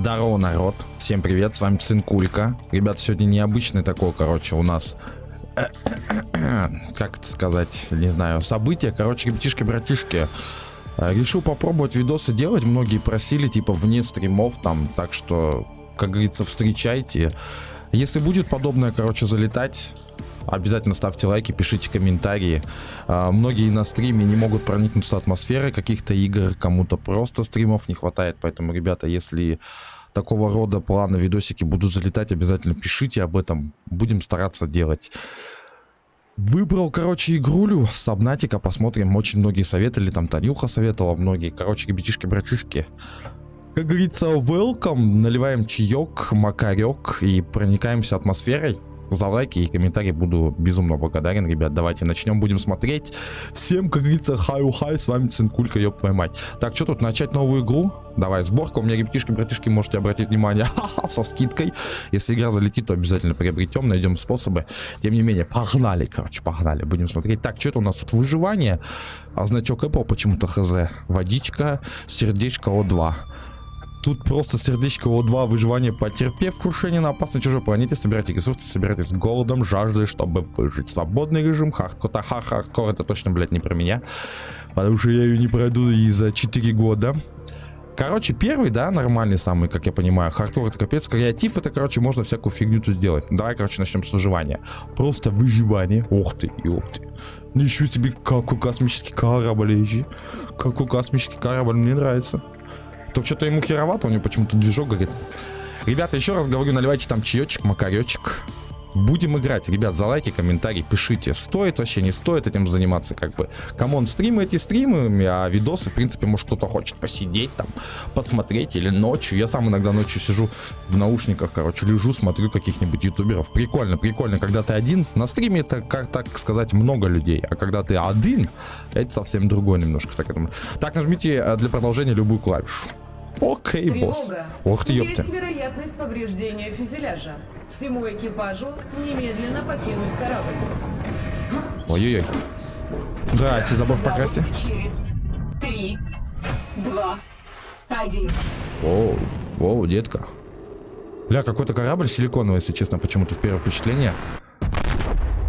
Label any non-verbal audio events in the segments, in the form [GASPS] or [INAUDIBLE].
Здорово, народ. Всем привет, с вами Цинкулька. Ребят, сегодня необычный такой, короче, у нас... Как это сказать, не знаю, событие. Короче, ребятишки-братишки, э, решил попробовать видосы делать. Многие просили, типа, вне стримов там. Так что, как говорится, встречайте. Если будет подобное, короче, залетать, Обязательно ставьте лайки, пишите комментарии. А, многие на стриме не могут проникнуться атмосферой каких-то игр, кому-то просто стримов не хватает. Поэтому, ребята, если такого рода планы, видосики будут залетать, обязательно пишите об этом. Будем стараться делать. Выбрал, короче, игрулю с Subnautica, посмотрим. Очень многие советовали, там Танюха советовала, многие. Короче, ребятишки-братишки. Как говорится, welcome. Наливаем чаек, макарек и проникаемся атмосферой за лайки и комментарии буду безумно благодарен, ребят. Давайте начнем, будем смотреть. Всем, как говорится, хай-хай, с вами Цинкулька, ёб твою мать. Так, что тут, начать новую игру? Давай, сборка. У меня ребятишки, братишки, можете обратить внимание, [LAUGHS] со скидкой. Если игра залетит, то обязательно приобретем, найдем способы. Тем не менее, погнали, короче, погнали. Будем смотреть. Так, что это у нас тут? Выживание. А значок Apple почему-то хз. Водичка, сердечко О2. Тут просто сердечко О2, выживание потерпев крушение на опасной чужой планете, собирайте ресурсы, боритесь с голодом, жаждой, чтобы выжить. Свободный режим, хардкор, хардкор это точно, блядь, не про меня. Потому что я ее не пройду и за 4 года. Короче, первый, да, нормальный самый, как я понимаю. Хардкор это капец. Креатив это, короче, можно всякую фигню тут сделать. Давай, короче, начнем с выживания. Просто выживание. Ух ты, ёб ты. Ничего себе, какой космический корабль, ежи. Какой космический корабль, мне нравится. То что-то ему херовато, у него почему-то движок горит. Ребята, еще раз говорю, наливайте там чаечек, макаречек. Будем играть. Ребят, за лайки, комментарии пишите. Стоит вообще, не стоит этим заниматься, как бы. Come on, стримы эти стримы, а видосы, в принципе, может кто-то хочет посидеть там, посмотреть или ночью. Я сам иногда ночью сижу в наушниках, короче, лежу, смотрю каких-нибудь ютуберов. Прикольно, прикольно, когда ты один. На стриме это, как так сказать, много людей, а когда ты один, это совсем другое немножко. Так, так нажмите э, для продолжения любую клавишу. Окей, Тревога. босс. Ох ты, ёпта. Есть вероятность повреждения фюзеляжа. Всему экипажу немедленно покинуть корабль. Ой-ой-ой. Давайте забор покрасьте. Через три, два, один. Оу, оу, детка. Бля, какой-то корабль силиконовый, если честно, почему-то в первое впечатление.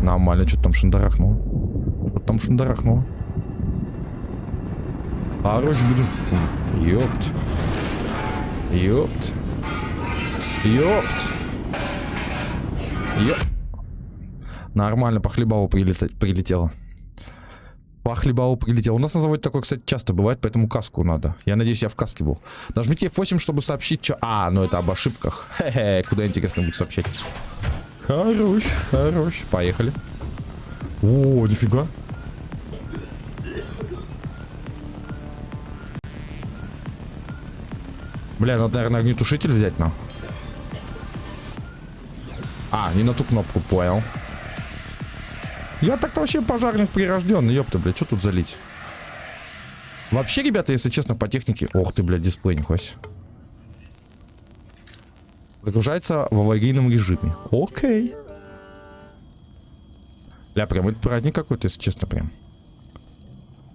Нормально, что там шандарахнуло. Что там шандарахнуло. А оружие буду... Ёпт. Ёпт. Ёпт. Ёпт. Нормально, по хлебалу прилет... прилетело. По хлебалу прилетело. У нас на заводе такое, кстати, часто бывает, поэтому каску надо. Я надеюсь, я в каске был. Нажмите F8, чтобы сообщить, что... А, ну это об ошибках. [LAUGHS] Хе-хе, куда интересно будет сообщать. Хорош, хорош. Поехали. О, нифига. Бля, надо, наверное, огнетушитель взять нам. А, не на ту кнопку, понял. Я так-то вообще пожарник прирожденный, ёпта, блядь, что тут залить? Вообще, ребята, если честно, по технике... Ох ты, блядь, дисплей не. Загружается в аварийном режиме. Окей. Бля, прям это праздник какой-то, если честно, прям.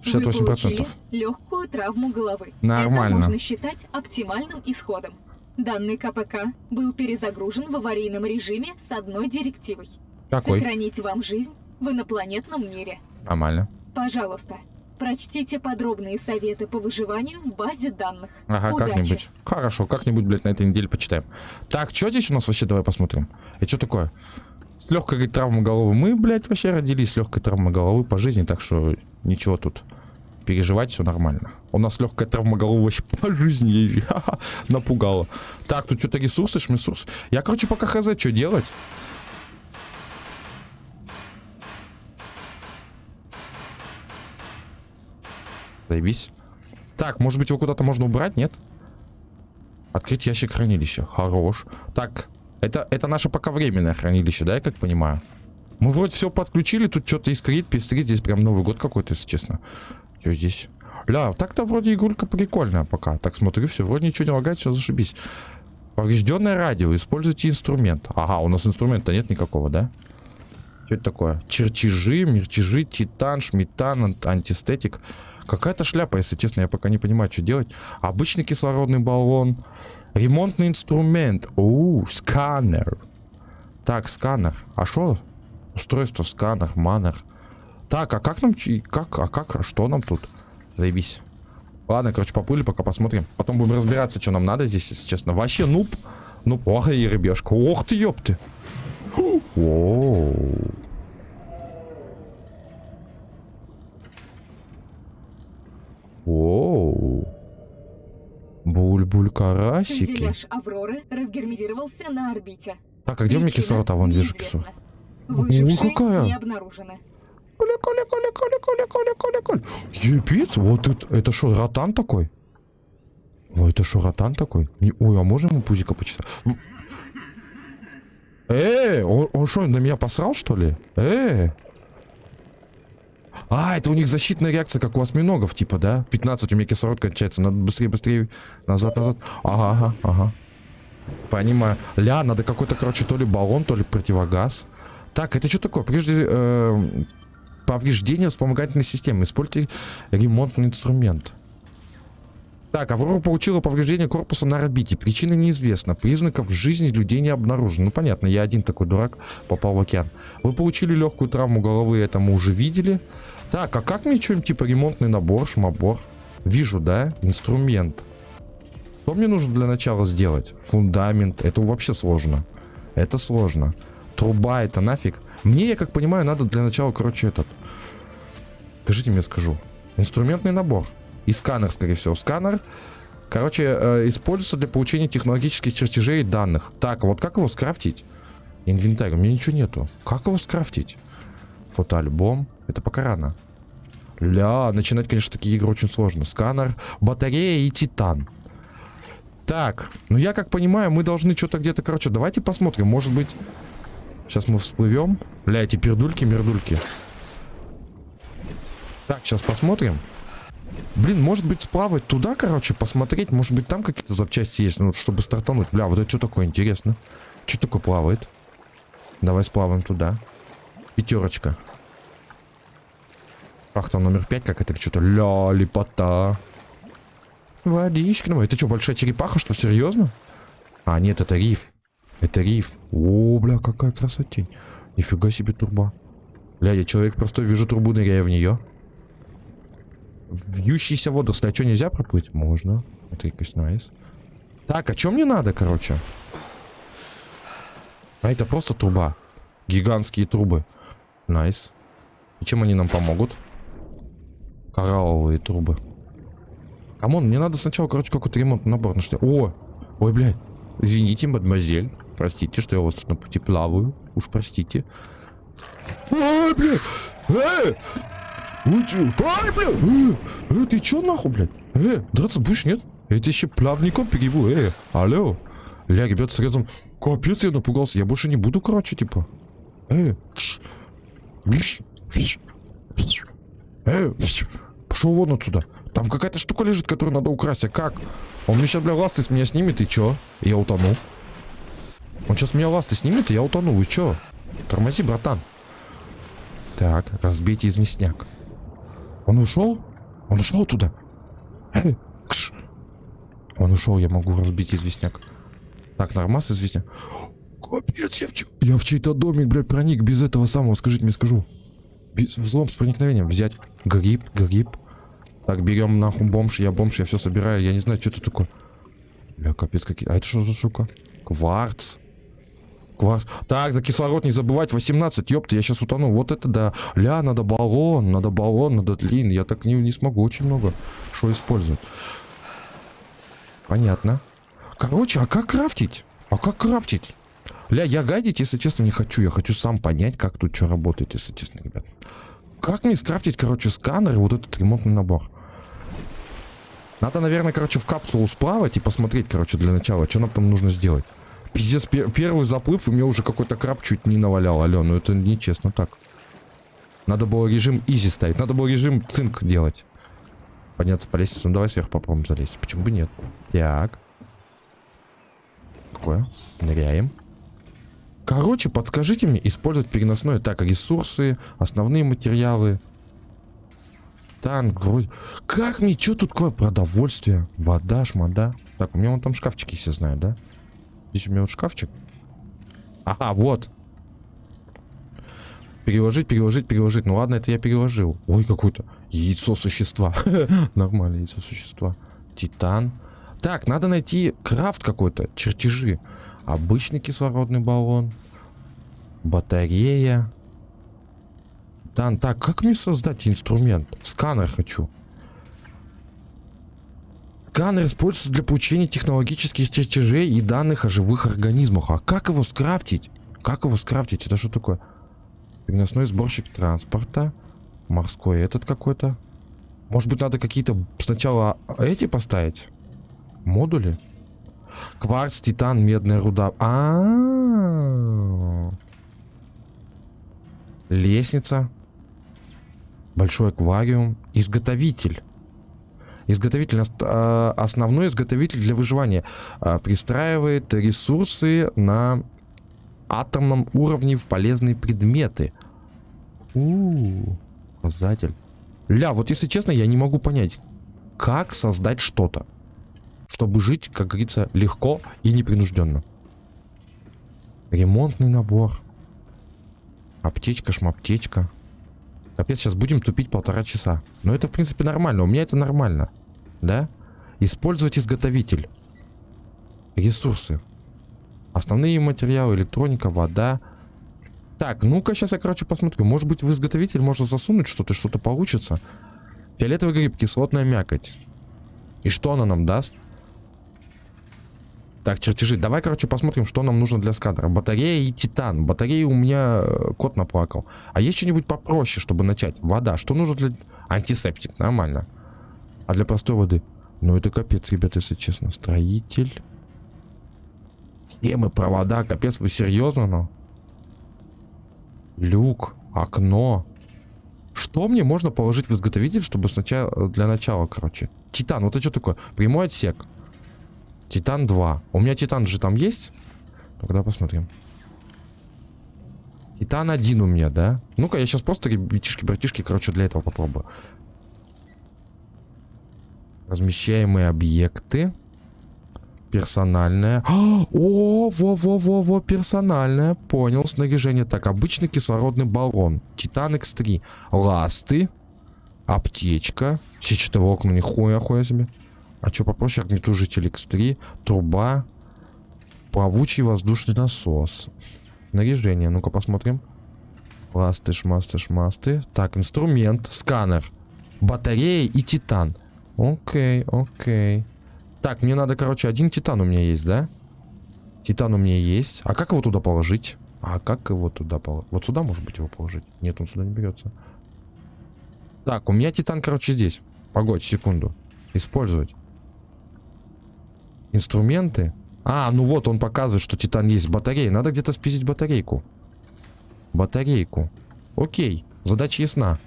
68%. Вы легкую травму головы. Нормально. Это можно считать оптимальным исходом. Данный КПК был перезагружен в аварийном режиме с одной директивой. Какой? Сохранить вам жизнь в инопланетном мире. Нормально. Пожалуйста, прочтите подробные советы по выживанию в базе данных. Ага, как-нибудь. Хорошо, как-нибудь, блядь, на этой неделе почитаем. Так, что здесь у нас вообще? Давай посмотрим. И что такое? С легкой говорит, травмой головы. Мы, блядь, вообще родились с легкой травмой головы по жизни, так что ничего тут переживать, все нормально. У нас легкая травма головы вообще [LAUGHS] по жизни [LAUGHS] напугала. Так, тут что-то ресурсы, шмесурс. Я, короче, пока хз, что делать? Заебись. Так, может быть его куда-то можно убрать, нет? Открыть ящик хранилища. Хорош. Так, это, это наше пока временное хранилище, да, я как понимаю? Мы вроде все подключили, тут что-то искрит, пестрит. Здесь прям Новый год какой-то, если честно. Что здесь? Ля, так-то вроде игрулька прикольная пока. Так смотрю, все, вроде ничего не лагает, все зашибись. Поврежденное радио, используйте инструмент. Ага, у нас инструмента нет никакого, да? Что это такое? Чертежи, мертежи, титан, шметан, антистетик. Какая-то шляпа, если честно, я пока не понимаю, что делать. Обычный кислородный баллон. Ремонтный инструмент. Оу, сканер. Так, сканер. А что? Устройство, сканер, манер. Так, а как нам... Как, а как, а что нам тут? Заебись. Ладно, короче, поплыли, пока посмотрим. Потом будем разбираться, что нам надо здесь, если честно. Вообще, нуб. Ну, ох, и рыбешка. Ох ты, ёпты. Воу. Воу. Буль-буль карасики. Фюзеляж Авроры разгерметизировался на орбите. Так, а где у меня кислота? Вон вижу кислоту. Выжившие какая? не обнаружены. Коля, Коля, Коля, Коля, Коля, Коля, Коля, Коля. Вот это, это что, ротан такой? Ну это что, ротан такой? Не- ой, а можно ему пузика почитать? Э, он, он что, на меня посрал, что ли? Э. А, это у них защитная реакция, как у осьминогов, типа, да? 15, у меня кислород кончается, надо быстрее, быстрее, назад, назад. Ага, ага, ага. Понимаю. Ля, надо какой-то, короче, то ли баллон, то ли противогаз. Так, это что такое? Прежде э, повреждение вспомогательной системы. Используйте ремонтный инструмент. Так, Аврора получила повреждение корпуса на орбите. Причина неизвестна. Признаков жизни людей не обнаружено. Ну, понятно, я один такой дурак попал в океан. Вы получили легкую травму головы, это мы уже видели. Так, а как мне что-нибудь типа ремонтный набор, шмабор? Вижу, да? Инструмент. Что мне нужно для начала сделать? Фундамент. Это вообще сложно. Это сложно. Труба это нафиг. Мне, я как понимаю, надо для начала, короче, этот. Скажите мне, скажу. Инструментный набор. И сканер, скорее всего. Сканер, короче, э, используется для получения технологических чертежей и данных. Так, вот как его скрафтить? Инвентарь. У меня ничего нету. Как его скрафтить? Фотоальбом. Это пока рано. Ля, начинать, конечно, такие игры очень сложно. Сканер, батарея и титан. Так, ну я как понимаю, мы должны что-то где-то, короче, давайте посмотрим. Может быть, сейчас мы всплывем. Бля, эти пердульки-мердульки. Так, сейчас посмотрим. Блин, может быть, сплавать туда, короче, посмотреть. Может быть, там какие-то запчасти есть, ну, чтобы стартануть. Бля, вот это что такое, интересно. Что такое плавает? Давай сплаваем туда. Пятерочка. Шахта номер пять, как это что-то. Ля, лепота. Водичка. Ну, это что, большая черепаха, что, серьезно? А, нет, это риф. Это риф. О, бля, какая красотень. Нифига себе труба. Бля, я человек простой, вижу трубу, ныряю в нее. Вьющиеся водоросли. А что, нельзя проплыть? Можно. Это якось nice. Так, а что мне надо, короче? А это просто труба. Гигантские трубы. Nice. И чем они нам помогут? Коралловые трубы. Come on, мне надо сначала, короче, какой-то ремонтный набор нашли. О! Ой, блядь. Извините, мадемуазель. Простите, что я у вас тут на пути плаваю. Уж простите. Ой, блядь! Э! Ой, чё? Ай, блядь! Э, э, ты чё нахуй, блядь? Э, драться будешь, нет? Я тебя еще плавником перебу, э, алло. Ля, ребят, сразу, капец, я напугался. Я больше не буду, короче, типа. Э. Э. Пошел вон отсюда. Там какая-то штука лежит, которую надо украсть. А как? Он мне сейчас, бля, ласты с меня снимет, и чё? Я утону. Он сейчас меня ласты снимет, и я утону. И чё? Тормози, братан. Так, разбейте известняк. Он ушел? Он ушел туда? Кш. Он ушел, я могу разбить известняк. Так, нормас известняк. Капец, я в, чё- я в чей-то домик, блядь, проник без этого самого, скажите мне, скажу. Без взлом с проникновением. Взять гриб, гриб. Так, берем нахуй бомж, я бомж, я все собираю. Я не знаю, что это такое. Бля, капец, какие. А это что за штука? Кварц. Кварц. Так, за кислород не забывать. 18, ёпта, я сейчас утону. Вот это да. Ля, надо баллон, надо баллон, надо длин. Я так не, не смогу очень много что использовать. Понятно. Короче, а как крафтить? А как крафтить? Ля, я гайдить, если честно, не хочу. Я хочу сам понять, как тут что работает, если честно, ребят. Как мне скрафтить, короче, сканер и вот этот ремонтный набор? Надо, наверное, короче, в капсулу сплавать и посмотреть, короче, для начала, что нам там нужно сделать. Пиздец, пе- первый заплыв, и мне уже какой-то краб чуть не навалял, алё, ну это нечестно так. Надо было режим изи ставить, надо было режим цинк делать. Подняться по лестнице, ну давай сверху попробуем залезть, почему бы нет. Так. Такое, ныряем. Короче, подскажите мне, использовать переносное. Так, ресурсы, основные материалы. Титан, вроде. Как мне, что тут такое? Продовольствие, вода, шмада. Так, у меня вон там шкафчики все знают, да? Здесь у меня вот шкафчик. Ага, вот. Переложить, переложить, переложить. Ну ладно, это я переложил. Ой, какое-то яйцо существа. [LAUGHS] Нормальное яйцо существа. Титан. Так, надо найти крафт какой-то, чертежи. Обычный кислородный баллон. Батарея. Титан. Так, как мне создать инструмент? Сканер хочу. Сканер используется для получения технологических чертежей и данных о живых организмах. А как его скрафтить? Как его скрафтить? Это что такое? Переносной сборщик транспорта. Морской этот какой-то. Может быть, надо какие-то сначала эти поставить? Модули? Кварц, титан, медная руда. А, -а, -а. Лестница. Большой аквариум. Изготовитель. Изготовитель, а, основной изготовитель для выживания. А, пристраивает ресурсы на атомном уровне в полезные предметы. У, -у, -у показатель. Ля, вот если честно, я не могу понять, как создать что-то, чтобы жить, как говорится, легко и непринужденно. Ремонтный набор. Аптечка, шмаптечка. Капец, сейчас будем тупить полтора часа. Но это, в принципе, нормально. У меня это нормально. Да? Использовать изготовитель. Ресурсы. Основные материалы, электроника, вода. Так, ну-ка, сейчас я, короче, посмотрю. Может быть, в изготовитель можно засунуть что-то, что-то получится. Фиолетовый гриб, кислотная мякоть. И что она нам даст? Так, чертежи. Давай, короче, посмотрим, что нам нужно для сканера. Батарея и титан. Батареи у меня э, кот наплакал. А есть что-нибудь попроще, чтобы начать? Вода. Что нужно для... Антисептик. Нормально. А для простой воды? Ну, это капец, ребята, если честно. Строитель. Схемы, провода, капец, вы серьезно, ну? Люк, окно. Что мне можно положить в изготовитель, чтобы сначала, для начала, короче? Титан, вот это что такое? Прямой отсек. Титан 2. У меня Титан же там есть? Тогда посмотрим. Титан 1 у меня, да? Ну-ка, я сейчас просто, ребятишки, братишки, короче, для этого попробую. Размещаемые объекты. Персональная. [GASPS] О, во-во-во-во, персональная. Понял, снаряжение. Так, обычный кислородный баллон. Титан X3. Ласты. Аптечка. Сетчатого окна, нихуя хуя себе. А что попроще? Огнетушитель X3. Труба. Плавучий воздушный насос. Снаряжение. Ну-ка посмотрим. Ласты, шмасты, шмасты. Так, инструмент. Сканер. Батарея и титан. Окей, окей. Так, мне надо, короче, один титан у меня есть, да? Титан у меня есть. А как его туда положить? А как его туда положить? Вот сюда, может быть, его положить? Нет, он сюда не берется. Так, у меня титан, короче, здесь. Погодь, секунду. Использовать. Инструменты. А, ну вот, он показывает, что титан есть батарея. Надо где-то спиздить батарейку. Батарейку. Окей, задача ясна.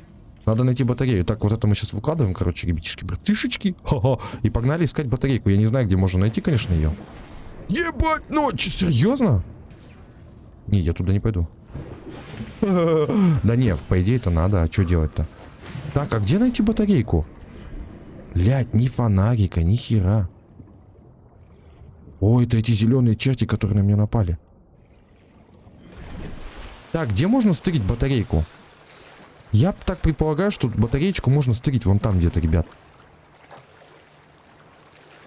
Надо найти батарею. Так, вот это мы сейчас выкладываем, короче, ребятишки, братишечки. Ха-ха. И погнали искать батарейку. Я не знаю, где можно найти, конечно, ее. Ебать, ну, че, серьезно? Не, я туда не пойду. [LAUGHS] Да не, по идее это надо, а что делать-то? Так, а где найти батарейку? Блять, ни фонарика, ни хера. О, это эти зеленые черти, которые на меня напали. Так, где можно стырить батарейку? Я так предполагаю, что батареечку можно стырить вон там где-то, ребят.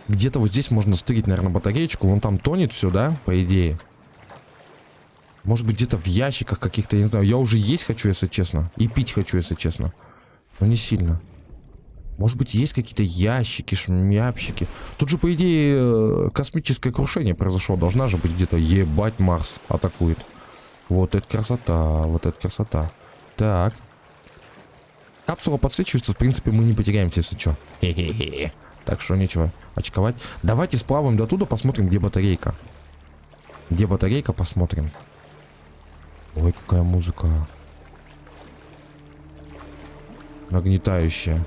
Где-то вот здесь можно стырить, наверное, батареечку. Вон там тонет все, да, по идее. Может быть, где-то в ящиках каких-то, я не знаю. Я уже есть хочу, если честно. И пить хочу, если честно. Но не сильно. Может быть, есть какие-то ящики, шмяпщики. Тут же, по идее, э, космическое крушение произошло. Должна же быть где-то. Ебать, Марс атакует. Вот это красота, вот это красота. Так. Капсула подсвечивается, в принципе, мы не потеряемся, если что. Так что нечего очковать. Давайте сплаваем до туда, посмотрим, где батарейка. Где батарейка, посмотрим. Ой, какая музыка. Нагнетающая.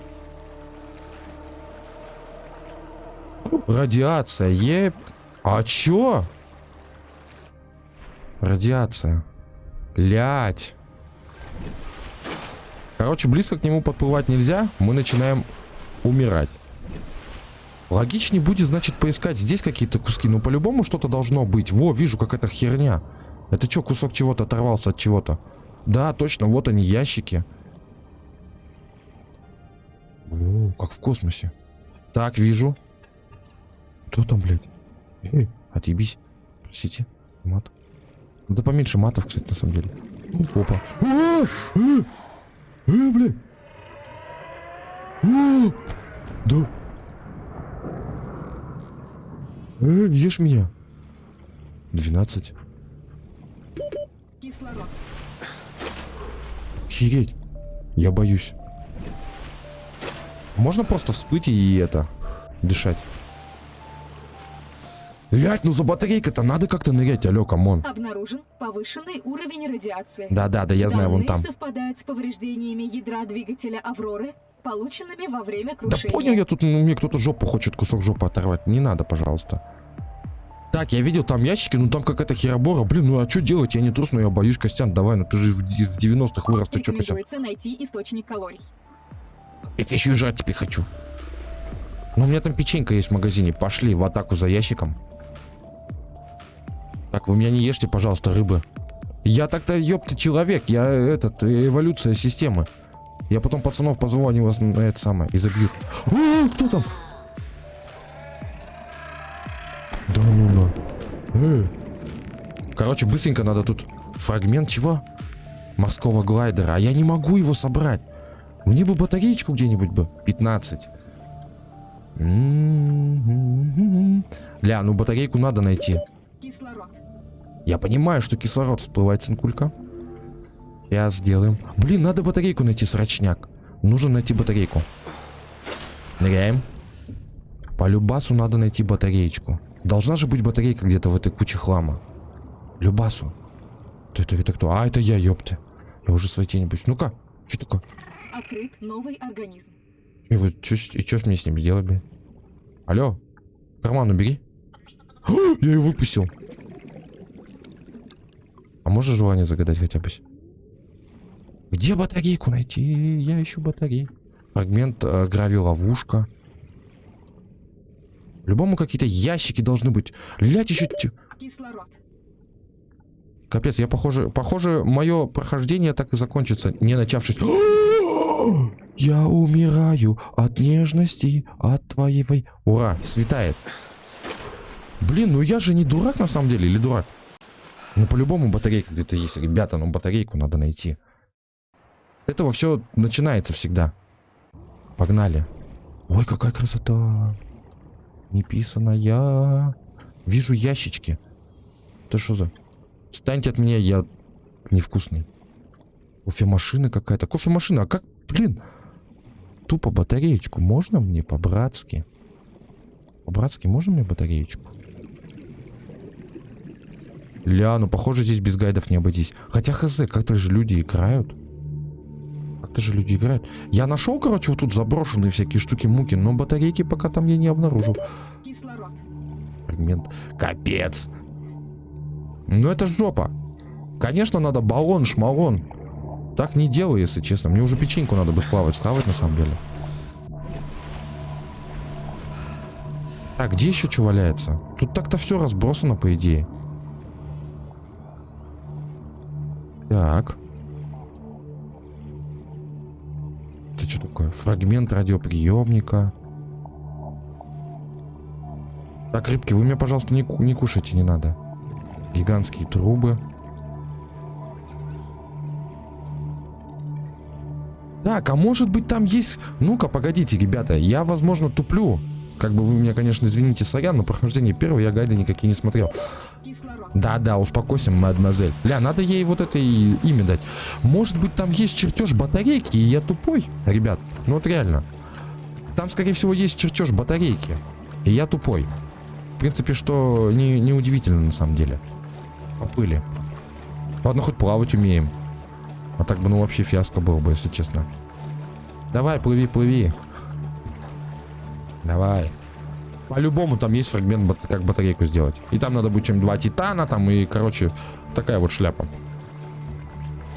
Радиация, еп. А чё? Радиация. Лять. Короче, близко к нему подплывать нельзя. Мы начинаем умирать. Логичнее будет, значит, поискать здесь какие-то куски. Ну, по-любому что-то должно быть. Во, вижу, какая-то херня. Это что, кусок чего-то оторвался от чего-то? Да, точно, вот они, ящики. О, как в космосе. Так, вижу. Кто там, блядь? Эй, отъебись. Простите. Мат. Да поменьше матов, кстати, на самом деле. Опа. А, а, а, блядь. Да. Э, ешь меня. 12. Кислород. Охереть. Я боюсь. Можно просто всплыть и это, дышать? Блять, ну за батарейкой-то надо как-то нырять, алё, come on. Обнаружен повышенный уровень радиации. Да-да-да, я знаю, вон там. совпадают с повреждениями ядра двигателя «Авроры», полученными во время Да крушения. понял я тут, ну, мне кто-то жопу хочет, кусок жопы оторвать. Не надо, пожалуйста. Так, я видел там ящики, ну там какая-то херобора. Блин, ну а что делать? Я не трус, но я боюсь, Костян, давай, ну ты же в, ди- в 90-х вырос, ты что, Костян? Найти источник калорий. Я еще и жрать теперь хочу. Ну, у меня там печенька есть в магазине. Пошли в атаку за ящиком. Так, вы меня не ешьте, пожалуйста, рыбы. Я так-то, ёпта, человек. Я, этот, эволюция системы. Я потом пацанов позову, они вас на это самое, и забьют. О, кто там? Да ну на. Э. Короче, быстренько надо тут фрагмент чего? Морского глайдера. А я не могу его собрать. Мне бы батареечку где-нибудь бы. 15. М-м-м. Ля, ну батарейку надо найти. Кислород. Я понимаю, что кислород всплывает цинкулька. Сейчас сделаем. Блин, надо батарейку найти, срочняк. Нужно найти батарейку. Ныряем. По любасу надо найти батареечку. Должна же быть батарейка где-то в этой куче хлама. Любасу. Ты, ты, это кто? А, это я, ёпты. Я уже своей тени боюсь. Ну-ка, что такое? Открыт новый организм. И вот с- и что мне с ним сделать, блин? Алло, карман убери. [GASPS] Я его выпустил. А можешь желание загадать хотя бы? Где батарейку найти? Я ищу батарей. Фрагмент э, грави-ловушка. Любому какие-то ящики должны быть. Лять еще... Кислород. Капец, я похоже... Похоже, мое прохождение так и закончится, не начавшись. [GASPS] Я умираю от нежности, от твоей... Ура, светает. Блин, ну я же не дурак на самом деле, или дурак? Ну по-любому батарейка где-то есть. Ребята, ну батарейку надо найти. С этого все начинается всегда. Погнали. Ой, какая красота. Не писаная. Вижу ящички. Это что за... Станьте от меня, я невкусный. Кофемашина какая-то. Кофемашина, а как, блин? Тупо батареечку можно мне по-братски? По-братски можно мне батареечку? Ля, ну похоже здесь без гайдов не обойтись. Хотя хз, как-то же люди играют. Как-то же люди играют. Я нашел, короче, вот тут заброшенные всякие штуки-муки, но батарейки пока там я не обнаружил. Кислород. Фрагмент. Капец. Ну это жопа. Конечно, надо баллон, шмалон. Так не делаю, если честно. Мне уже печеньку надо бы сплавать, схавать на самом деле. Так, где еще что валяется? Тут так-то все разбросано, по идее. Так. Это что такое? Фрагмент радиоприемника. Так, рыбки, вы меня, пожалуйста, не, не кушайте, не надо. Гигантские трубы. Так, а может быть там есть... Ну-ка, погодите, ребята, я, возможно, туплю. Как бы вы меня, конечно, извините, сорян, но прохождение первого я гайды никакие не смотрел. Кислород. Да-да, успокойся, мадемуазель. Ля, надо ей вот это и имя дать. Может быть, там есть чертеж батарейки, и я тупой? Ребят, ну вот реально. Там, скорее всего, есть чертеж батарейки. И я тупой. В принципе, что не, не удивительно на самом деле. Поплыли. Ладно, хоть плавать умеем. А так бы, ну, вообще фиаско было бы, если честно. Давай, плыви, плыви. Давай. По-любому там есть фрагмент, как батарейку сделать. И там надо будет чем два титана, там и, короче, такая вот шляпа.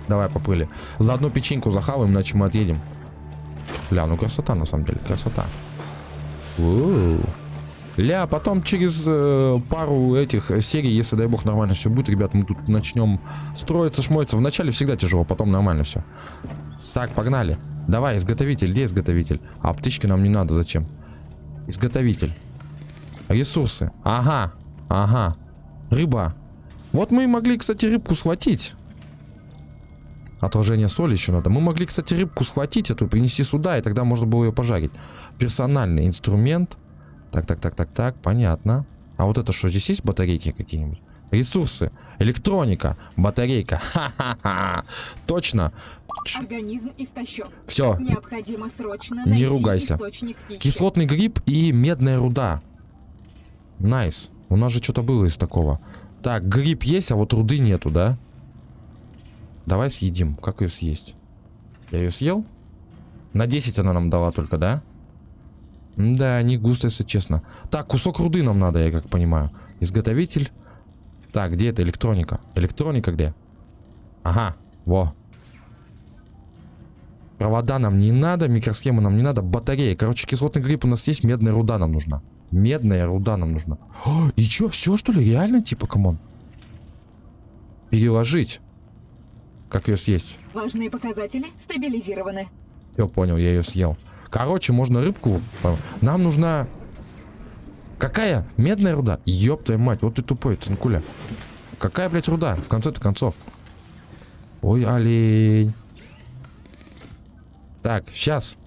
Давай, поплыли. За одну печеньку захаваем, иначе мы отъедем. Ля, ну красота на самом деле, красота. У-у-у. Ля, потом через э, пару этих серий, если дай бог нормально все будет, ребят, мы тут начнем строиться, шмоиться. Вначале всегда тяжело, потом нормально все. Так, погнали. Давай, изготовитель, где изготовитель? А птички нам не надо, зачем? Изготовитель. Ресурсы. Ага, ага. Рыба. Вот мы и могли, кстати, рыбку схватить. Отложение соли еще надо. Мы могли, кстати, рыбку схватить эту, принести сюда, и тогда можно было ее пожарить. Персональный инструмент. Так, так, так, так, так, понятно. А вот это что, здесь есть батарейки какие-нибудь? Ресурсы. Электроника. Батарейка. [LAUGHS] Ха-ха-ха. Точно. Организм истощен. Все. Необходимо срочно Не ругайся. Кислотный гриб и медная руда. Nice. У нас же что-то было из такого. Так, гриб есть, а вот руды нету, да? Давай съедим. Как ее съесть? Я ее съел? На 10 она нам дала только, да? Да, не густо, если честно. Так, кусок руды нам надо, я как понимаю. Изготовитель. Так, где это электроника? Электроника где? Ага, во. Провода нам не надо, микросхемы нам не надо, батарея. Короче, кислотный гриб у нас есть, медная руда нам нужна. Медная руда нам нужна. О, и чё, все что ли? Реально, типа, come on? Переложить. Как ее съесть? Важные показатели стабилизированы. Все, понял, я ее съел. Короче, можно рыбку... Нам нужна... Какая? Медная руда? Ёб твою мать, вот ты тупой, цинкуля. Какая, блядь, руда? В конце-то концов. Ой, олень. Так, сейчас.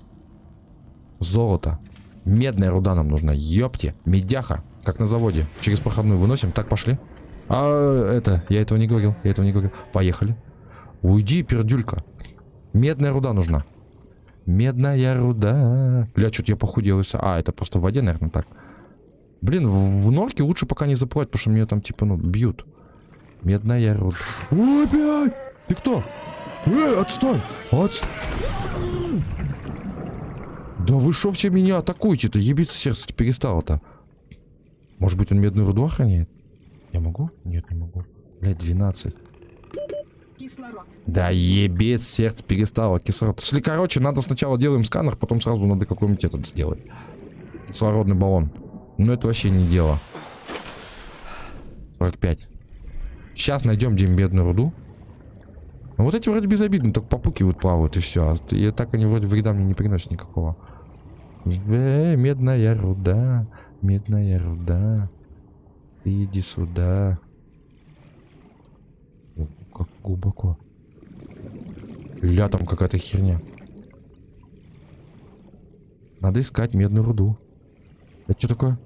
Золото. Медная руда нам нужна. Ёпте. Медяха. Как на заводе. Через проходную выносим. Так, пошли. А, это, я этого не говорил. Я этого не говорил. Поехали. Уйди, пердюлька. Медная руда нужна. Медная руда. Бля, что-то я похудел. А, это просто в воде, наверное, так. Блин, в, в норке лучше пока не заплывать, потому что меня там, типа, ну, бьют. Медная руда. Ой, блядь! Ты кто? Эй, отстой! Отстой! Да вы шо все меня атакуете-то? Ебиться сердце перестало-то. Может быть, он медную руду охраняет? Я могу? Нет, не могу. Блядь, 12. Кислород. Да ебец, сердце перестало, кислород. Если, короче, надо сначала делаем сканер, потом сразу надо какой-нибудь этот сделать. Кислородный баллон. Но это вообще не дело. 45. Сейчас найдем где медную руду. Ну, вот эти вроде безобидны, только попукивают, плавают и все. И так они вроде вреда мне не приносят никакого. Э, медная руда, медная руда. Иди сюда. Как глубоко. Ля, там какая-то херня. Надо искать медную руду. Это что такое?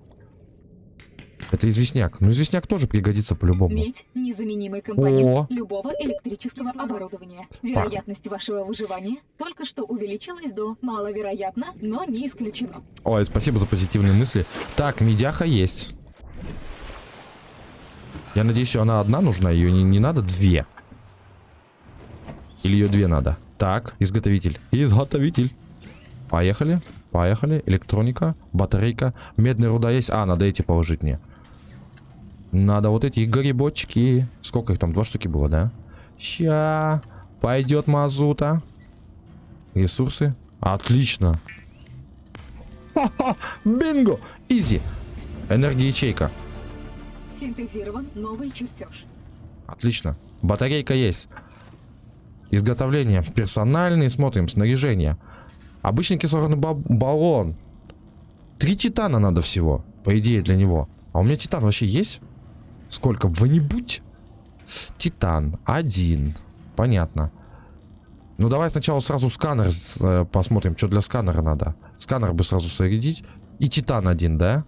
Это известняк. Ну, известняк тоже пригодится по-любому. Медь – незаменимый компонент О. любого электрического оборудования. Вероятность вашего выживания только что увеличилась до маловероятно, но не исключено. Ой, спасибо за позитивные мысли. Так, медяха есть. Я надеюсь, она одна нужна, ее не, не надо две. Или ее две надо. Так, изготовитель. Изготовитель. Поехали. Поехали. Электроника, батарейка. Медная руда есть. А, надо эти положить мне. Надо вот эти грибочки. Сколько их там? Два штуки было, да? Ща. Пойдет мазута. Ресурсы. Отлично. Бинго! Изи. Энергия ячейка. Синтезирован новый чертеж. Отлично. Батарейка есть. Изготовление. Персональный. Смотрим. Снаряжение. Обычный кислородный ба- баллон. Три титана надо всего. По идее, для него. А у меня титан вообще есть? Сколько? Вы-нибудь? Титан. Один. Понятно. Ну, давай сначала сразу сканер э, посмотрим, что для сканера надо. Сканер бы сразу зарядить. И титан один, да?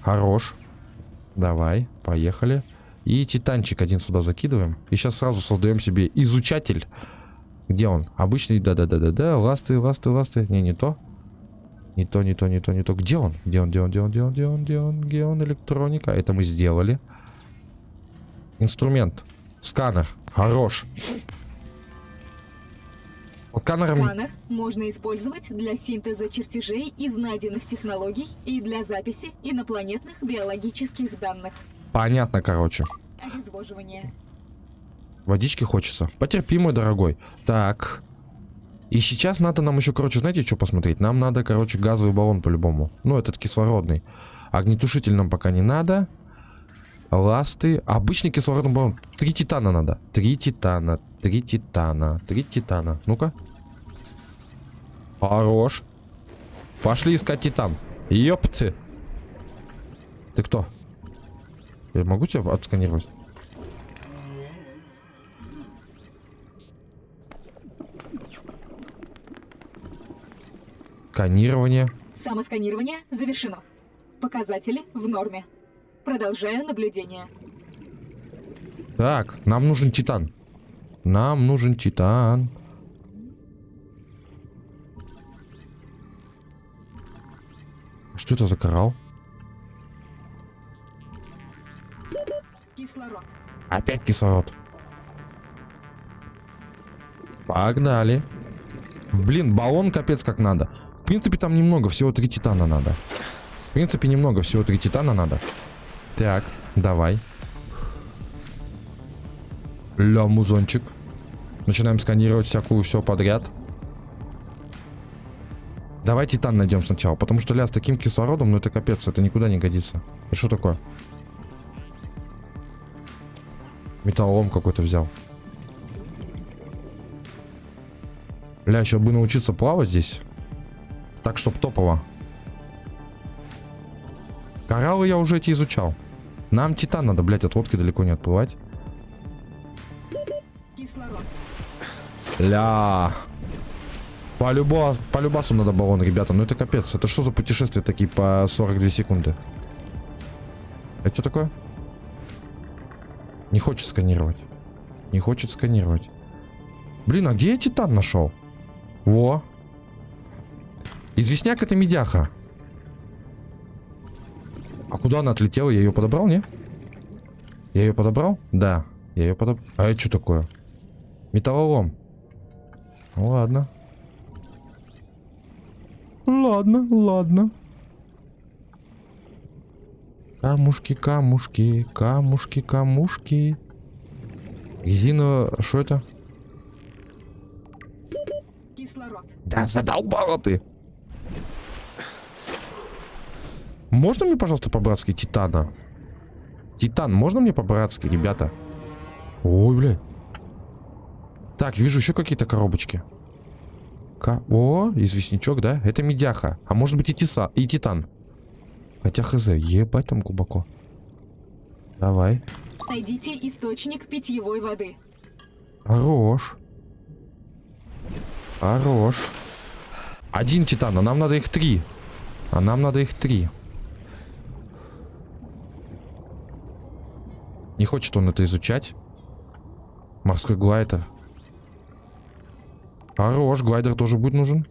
Хорош. Давай, поехали. И титанчик один сюда закидываем. И сейчас сразу создаем себе изучатель. Где он? Обычный, да-да-да-да-да. Ласты, ласты, ласты. Не, не то. Не то, не то, не то, не то. Где он? Где он, где он, где он, где он, где он, где он, где он? Электроника. Это мы сделали. Инструмент. Сканер. Хорош. Сканером... Сканер можно использовать для синтеза чертежей из найденных технологий и для записи инопланетных биологических данных. Понятно, короче. Обезвоживание. Водички хочется. Потерпи, мой дорогой. Так. И сейчас надо нам еще, короче, знаете, что посмотреть? Нам надо, короче, газовый баллон по-любому. Ну, этот кислородный. Огнетушитель нам пока не надо. Ласты. Обычный кислородный баллон. Три титана надо. Три титана. Три титана. Три титана. Ну-ка. Хорош. Пошли искать титан. Ёпты. Ты кто? Я могу тебя отсканировать? Сканирование. Самосканирование завершено. Показатели в норме. Продолжаю наблюдение. Так, нам нужен титан. Нам нужен титан. Что это за коралл? Кислород. Опять кислород. Погнали. Блин, баллон капец как надо. Принципе, там немного, всего три титана надо. В принципе, немного, всего три титана надо. Так, давай. Ля, музончик. Начинаем сканировать всякую все подряд. Давай титан найдем сначала, потому что ля с таким кислородом, ну это капец, это никуда не годится. Это что такое? Металлолом какой-то взял. Ля, еще бы научиться плавать здесь. Так, чтоб топово. Кораллы я уже эти изучал. Нам титан надо, блядь, от лодки далеко не отплывать. Кислород. Ля. По, любо, по любасу надо баллон, ребята. Ну это капец. Это что за путешествия такие по 42 секунды? Это что такое? Не хочет сканировать. Не хочет сканировать. Блин, а где я титан нашел? Во. Известняк это медяха. А куда она отлетела? Я ее подобрал, не? Я ее подобрал? Да. Я ее подобрал. А это что такое? Металлолом. Ладно. Ладно, ладно. Камушки, камушки, камушки, камушки. Резина, что это? Кислород. Да задолбала ты. Можно мне, пожалуйста, по-братски титана? Титан, можно мне по-братски, ребята? Ой, бля. Так, вижу еще какие-то коробочки. Ка О, известничок, да? Это медяха. А может быть и, тиса и титан. Хотя хз, ебать там глубоко. Давай. Найдите источник питьевой воды. Хорош. Хорош. Один титан, а нам надо их три. А нам надо их три. Хочет он это изучать. Морской глайдер. Хорош, глайдер тоже будет нужен.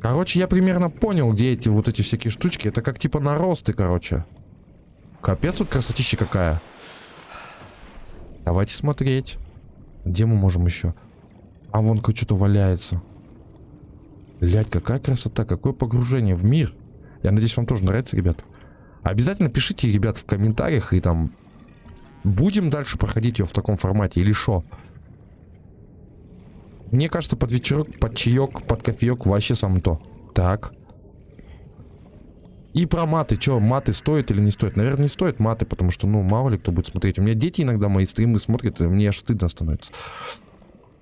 Короче, я примерно понял, где эти вот эти всякие штучки. Это как типа наросты, короче. Капец тут красотища какая. Давайте смотреть. Где мы можем еще? А вон что-то валяется. Блять, какая красота, какое погружение в мир. Я надеюсь, вам тоже нравится, ребят. Обязательно пишите, ребят, в комментариях и там... Будем дальше проходить ее в таком формате или что? Мне кажется, под вечерок, под чаек, под кофеек вообще сам то. Так. И про маты. Что, маты стоят или не стоят? Наверное, не стоят маты, потому что, ну, мало ли кто будет смотреть. У меня дети иногда мои стримы смотрят, и мне аж стыдно становится.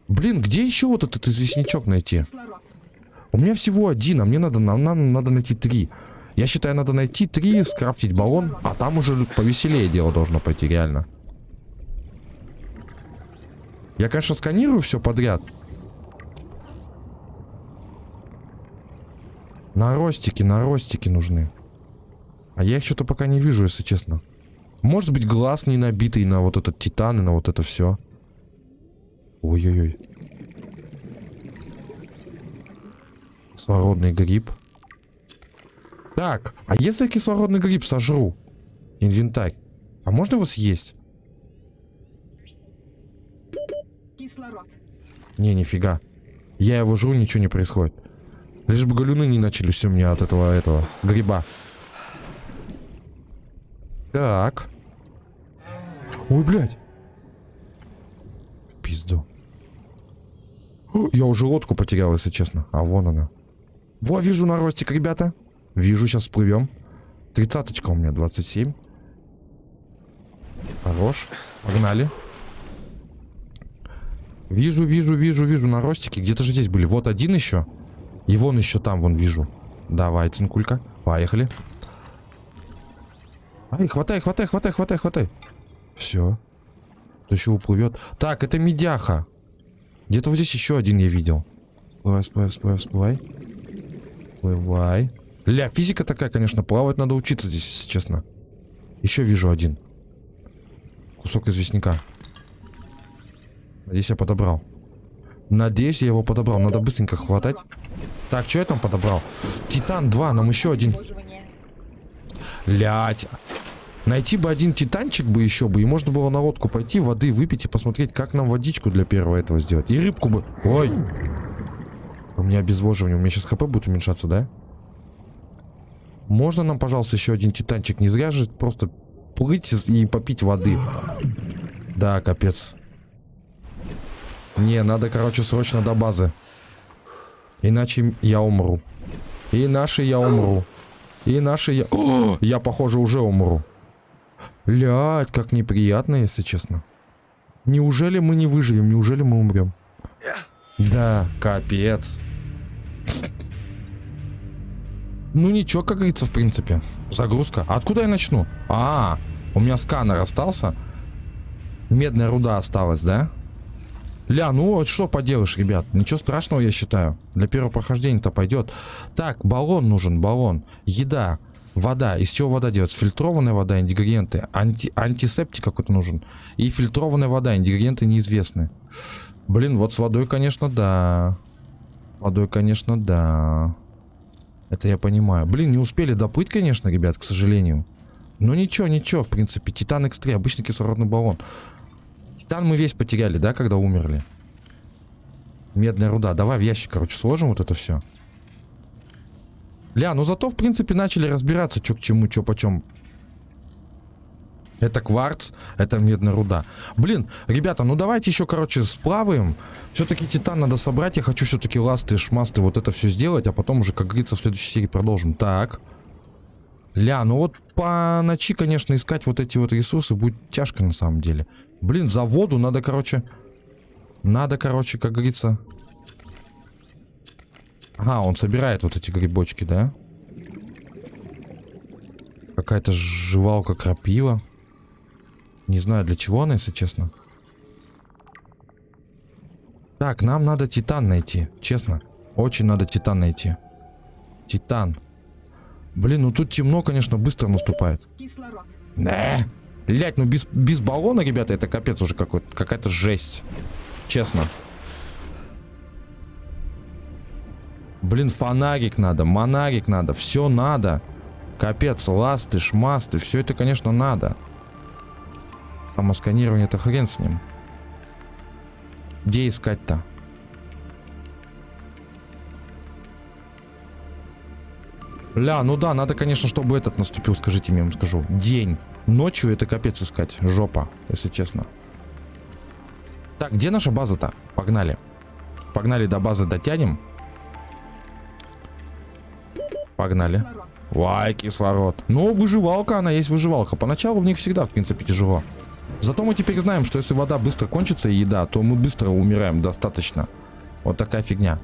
Блин, где еще вот этот известничок найти? Кислород. У меня всего один, а мне надо, нам, нам надо найти три. Я считаю, надо найти три, скрафтить баллон, а там уже повеселее дело должно пойти, реально. Я, конечно, сканирую все подряд. Наростики, наростики нужны. А я их что-то пока не вижу, если честно. Может быть, глаз не набитый на вот этот титан и на вот это все. Ой-ой-ой. Кислородный гриб. Так, а если я кислородный гриб сожру? Инвентарь. А можно его съесть? Кислород. Не, нифига. Я его жру, ничего не происходит. Лишь бы галюны не начались у меня от этого, этого, гриба. Так. Ой, блядь. В пизду. Я уже лодку потерял, если честно. А вон она. Во, вижу наростик, ребята. Вижу, сейчас всплывем. Тридцаточка у меня, 27. Хорош. Погнали. Вижу, вижу, вижу, вижу наростики. Где-то же здесь были. Вот один еще. И вон еще там, вон вижу. Давай, цинкулька. Поехали. Ай, хватай, хватай, хватай, хватай, хватай. Все. То еще уплывет. Так, это медяха. Где-то вот здесь еще один я видел. Всплывай, всплывай, всплывай, всплывай. Всплывай. Ля, физика такая, конечно, плавать надо учиться здесь, если честно. Еще вижу один. Кусок известняка. Надеюсь, я подобрал. Надеюсь, я его подобрал. Надо быстренько хватать. Так, что я там подобрал? Титан 2, нам еще один. Лять. Найти бы один титанчик бы еще бы, и можно было на лодку пойти, воды выпить и посмотреть, как нам водичку для первого этого сделать. И рыбку бы... Ой! У меня обезвоживание, у меня сейчас хп будет уменьшаться, да? Можно нам, пожалуйста, еще один титанчик? Не зря же просто плыть и попить воды. Да, капец. Не, надо, короче, срочно до базы. Иначе я умру. Иначе я умру. Иначе я... О, я, похоже, уже умру. Блядь, как неприятно, если честно. Неужели мы не выживем? Неужели мы умрем? Да, капец. Ну ничего, как говорится, в принципе. Загрузка. А откуда я начну? А, у меня сканер остался. Медная руда осталась, да? Ля, ну вот что поделаешь, ребят. Ничего страшного, я считаю. Для первого прохождения-то пойдет. Так, баллон нужен, баллон. Еда, вода. Из чего вода делается? Фильтрованная вода, ингредиенты. Анти антисептик какой-то нужен. И фильтрованная вода, ингредиенты неизвестны. Блин, вот с водой, конечно, да. Водой, конечно, да. Это я понимаю. Блин, не успели доплыть, конечно, ребят, к сожалению. Но ничего, ничего, в принципе. Титан X3, обычный кислородный баллон. Титан мы весь потеряли, да, когда умерли? Медная руда. Давай в ящик, короче, сложим вот это все. Ля, ну зато, в принципе, начали разбираться, что к чему, что почем. Это кварц, это медная руда. Блин, ребята, ну давайте еще, короче, сплаваем. Все-таки титан надо собрать. Я хочу все-таки ласты, шмасты, вот это все сделать. А потом уже, как говорится, в следующей серии продолжим. Так. Ля, ну вот по ночи, конечно, искать вот эти вот ресурсы будет тяжко на самом деле. Блин, за воду надо, короче... Надо, короче, как говорится... Ага, он собирает вот эти грибочки, да? Какая-то жевалка крапива. Не знаю, для чего она, если честно. Так, нам надо титан найти, честно. Очень надо титан найти. Титан. Блин, ну тут темно, конечно, быстро наступает. Кислород. Да. Блять, ну без, без баллона, ребята, это капец уже какой-то. Какая-то жесть. Честно. Блин, фонарик надо, монарик надо, все надо. Капец, ласты, шмасты, все это, конечно, надо. Самосканирование, это хрен с ним. Где искать-то? Ля, ну да, надо, конечно, чтобы этот наступил, скажите мне, я вам скажу. День. Ночью это капец искать. Жопа, если честно. Так, где наша база-то? Погнали. Погнали до базы дотянем. Погнали. Кислород. Вай, кислород. Ну, выживалка, она есть выживалка. Поначалу в них всегда, в принципе, тяжело. Зато мы теперь знаем, что если вода быстро кончится и еда, то мы быстро умираем достаточно. Вот такая фигня.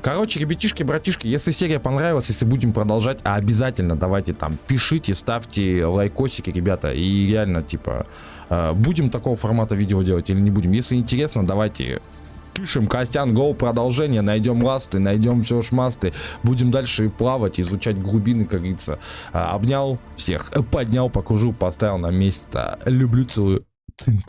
Короче, ребятишки, братишки, если серия понравилась, если будем продолжать, а обязательно давайте там пишите, ставьте лайкосики, ребята, и реально, типа, э, будем такого формата видео делать или не будем. Если интересно, давайте пишем Костян Гоу продолжение, найдем ласты, найдем все шмасты, будем дальше плавать, изучать глубины, как говорится. А, Обнял всех, поднял, покружил, поставил на место. Люблю, целую. Цинк.